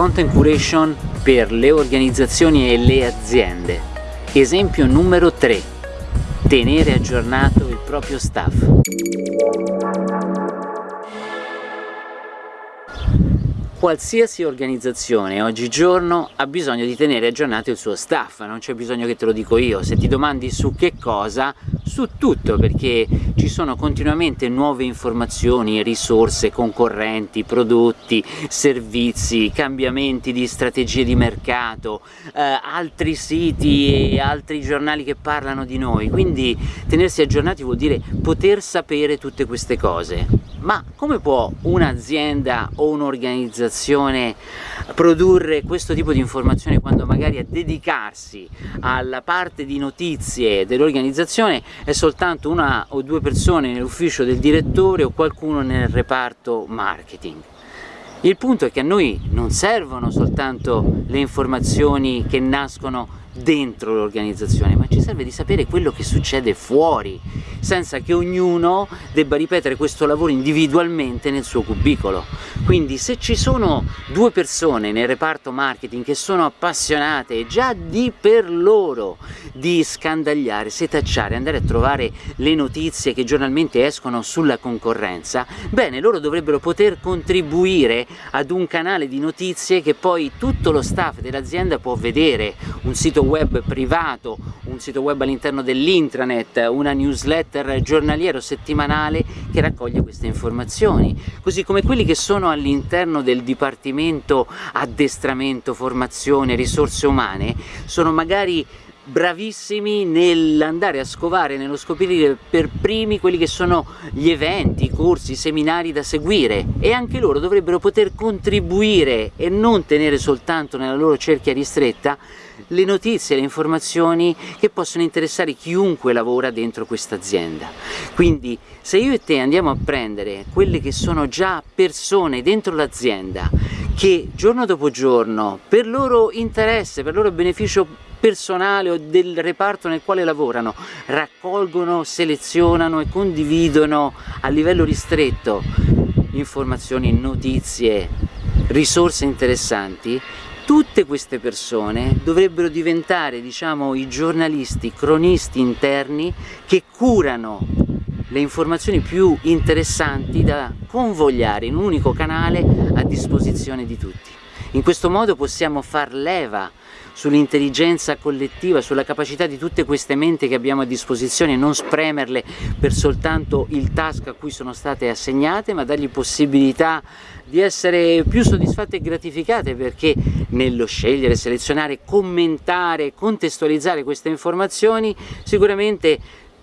Content curation per le organizzazioni e le aziende. Esempio numero 3. Tenere aggiornato il proprio staff. Qualsiasi organizzazione oggigiorno ha bisogno di tenere aggiornato il suo staff, non c'è bisogno che te lo dico io, se ti domandi su che cosa, su tutto, perché ci sono continuamente nuove informazioni, risorse, concorrenti, prodotti, servizi, cambiamenti di strategie di mercato, eh, altri siti e altri giornali che parlano di noi, quindi tenersi aggiornati vuol dire poter sapere tutte queste cose. Ma come può un'azienda o un'organizzazione produrre questo tipo di informazioni quando magari a dedicarsi alla parte di notizie dell'organizzazione è soltanto una o due persone nell'ufficio del direttore o qualcuno nel reparto marketing? Il punto è che a noi non servono soltanto le informazioni che nascono dentro l'organizzazione, ma ci serve di sapere quello che succede fuori, senza che ognuno debba ripetere questo lavoro individualmente nel suo cubicolo. Quindi se ci sono due persone nel reparto marketing che sono appassionate già di per loro di scandagliare, setacciare, andare a trovare le notizie che giornalmente escono sulla concorrenza, bene, loro dovrebbero poter contribuire ad un canale di notizie che poi tutto lo staff dell'azienda può vedere, un sito web privato, un sito web all'interno dell'intranet, una newsletter giornaliero settimanale che raccoglie queste informazioni, così come quelli che sono all'interno del dipartimento addestramento, formazione, risorse umane, sono magari bravissimi nell'andare a scovare, nello scoprire per primi quelli che sono gli eventi, i corsi, i seminari da seguire e anche loro dovrebbero poter contribuire e non tenere soltanto nella loro cerchia ristretta le notizie, le informazioni che possono interessare chiunque lavora dentro questa azienda. Quindi se io e te andiamo a prendere quelle che sono già persone dentro l'azienda che giorno dopo giorno, per loro interesse, per loro beneficio personale o del reparto nel quale lavorano, raccolgono, selezionano e condividono a livello ristretto informazioni, notizie, risorse interessanti, tutte queste persone dovrebbero diventare diciamo i giornalisti, i cronisti interni che curano le informazioni più interessanti da convogliare in un unico canale a disposizione di tutti. In questo modo possiamo far leva sull'intelligenza collettiva, sulla capacità di tutte queste menti che abbiamo a disposizione, non spremerle per soltanto il task a cui sono state assegnate, ma dargli possibilità di essere più soddisfatte e gratificate perché nello scegliere, selezionare, commentare, contestualizzare queste informazioni sicuramente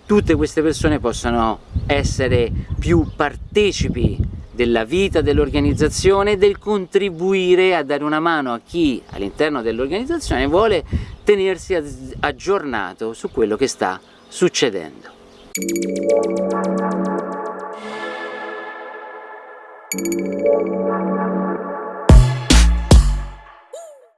tutte queste persone possano essere più partecipi della vita dell'organizzazione, del contribuire a dare una mano a chi all'interno dell'organizzazione vuole tenersi aggiornato su quello che sta succedendo.